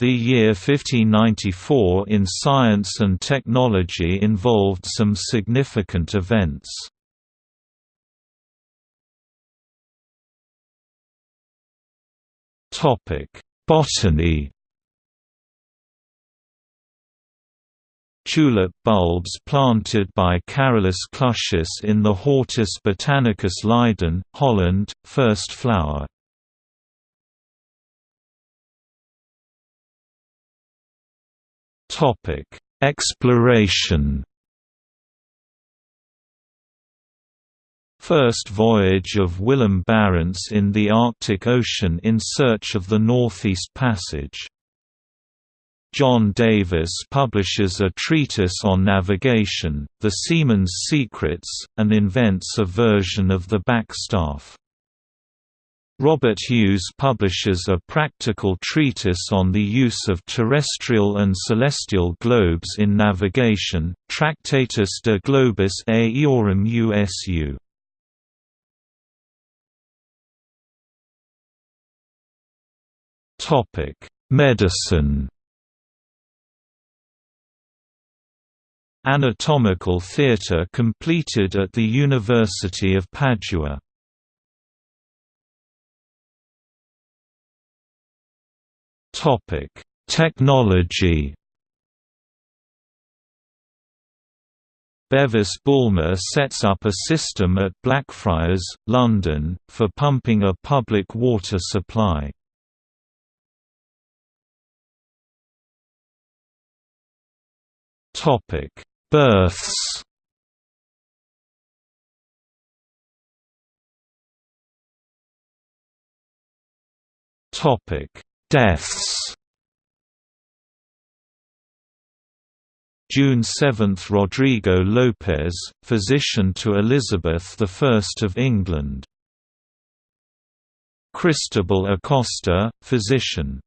The year 1594 in science and technology involved some significant events. Botany Tulip bulbs planted by Carolus Clusius in the Hortus Botanicus Leiden, Holland, first flower. Topic: Exploration. First voyage of Willem Barents in the Arctic Ocean in search of the Northeast Passage. John Davis publishes a treatise on navigation, The Seaman's Secrets, and invents a version of the backstaff. Robert Hues publishes a practical treatise on the use of terrestrial and celestial globes in navigation, Tractatus de Globis Aeorum Usu. Medicine Anatomical theatre completed at the University of Padua Technology. Bevis Bulmer sets up a system at Blackfriars, London, for pumping a public water supply. Topic: Births. Topic: Deaths June 7 – Rodrigo Lopez, physician to Elizabeth I of England. Cristobal Acosta, physician